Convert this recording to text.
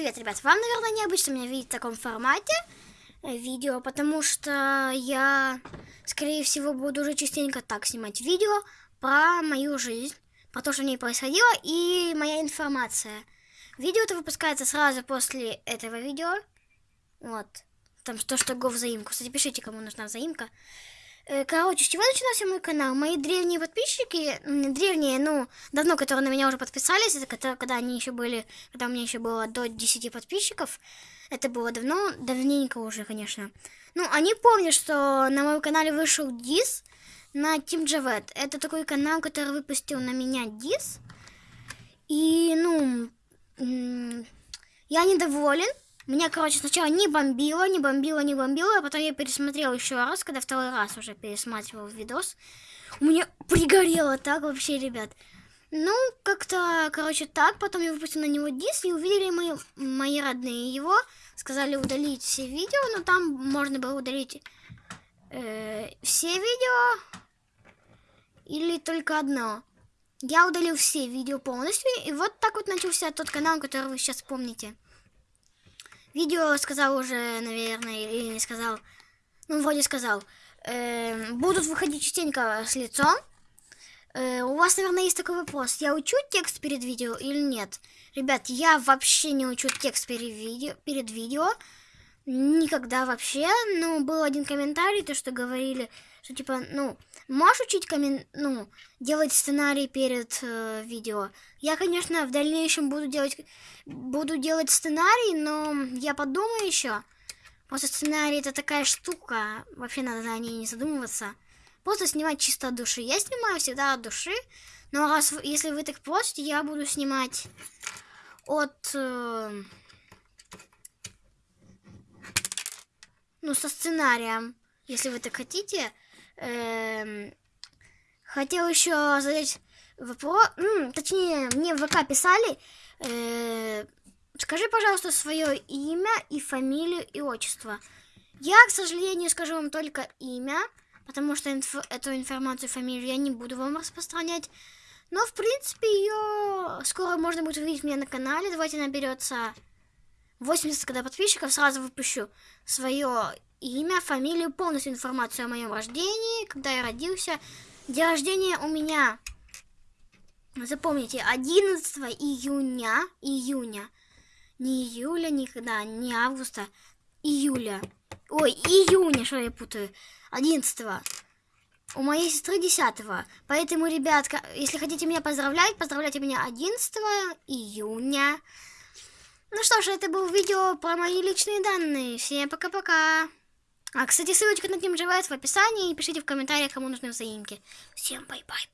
Привет, ребят. Вам, наверное, необычно меня видеть в таком формате э, видео, потому что я, скорее всего, буду уже частенько так снимать видео про мою жизнь, про то, что в ней происходило, и моя информация. Видео это выпускается сразу после этого видео. Вот. Там то, что го взаимку. Кстати, пишите, кому нужна взаимка. Э, Короче, с чего начинался мой канал? Мои древние подписчики, древние, ну, давно, которые на меня уже подписались, это когда, они еще были, когда у меня еще было до 10 подписчиков, это было давно, давненько уже, конечно. Ну, они помнят, что на моем канале вышел дис на Team Javet. Это такой канал, который выпустил на меня дис. И, ну, я недоволен. Меня, короче, сначала не бомбило, не бомбило, не бомбило, а потом я пересмотрел еще раз, когда второй раз уже пересматривал видос. У меня пригорело так вообще, ребят. Ну, как-то, короче, так. Потом я выпустил на него диск, и увидели мои, мои родные его. Сказали удалить все видео, но там можно было удалить э, все видео или только одно. Я удалил все видео полностью, и вот так вот начался тот канал, который вы сейчас помните. Видео сказал уже, наверное, или не сказал. Ну, вроде сказал. Э, будут выходить частенько с лицом. Э, у вас, наверное, есть такой вопрос. Я учу текст перед видео или нет? Ребят, я вообще не учу текст перед видео. Перед видео. Никогда вообще. Ну, был один комментарий, то, что говорили, что типа, ну, можешь учить коммен... ну, делать сценарий перед э, видео. Я, конечно, в дальнейшем буду делать, буду делать сценарий, но я подумаю еще. Просто сценарий это такая штука, вообще надо о ней не задумываться. Просто снимать чисто от души. Я снимаю всегда от души, но раз если вы так просите, я буду снимать от... э, ну, со сценарием, если вы так хотите. Эм, хотел еще задать вопрос, М, точнее, мне в ВК писали, э, скажи, пожалуйста, свое имя и фамилию и отчество. Я, к сожалению, скажу вам только имя, потому что инф- эту информацию, фамилию я не буду вам распространять. Но, в принципе, ее скоро можно будет увидеть у меня на канале. Давайте наберется 80 когда подписчиков, сразу выпущу свое имя, фамилию, полностью информацию о моем рождении, когда я родился. День рождения у меня, запомните, 11 июня, июня, не июля никогда, не августа, июля. Ой, июня, что я путаю, 11 у моей сестры 10 Поэтому, ребятки, если хотите меня поздравлять, поздравляйте меня 11 июня. Ну что ж, это было видео про мои личные данные. Всем пока-пока. А, кстати, ссылочка на Живет в описании. И пишите в комментариях, кому нужны взаимки. Всем bye-bye.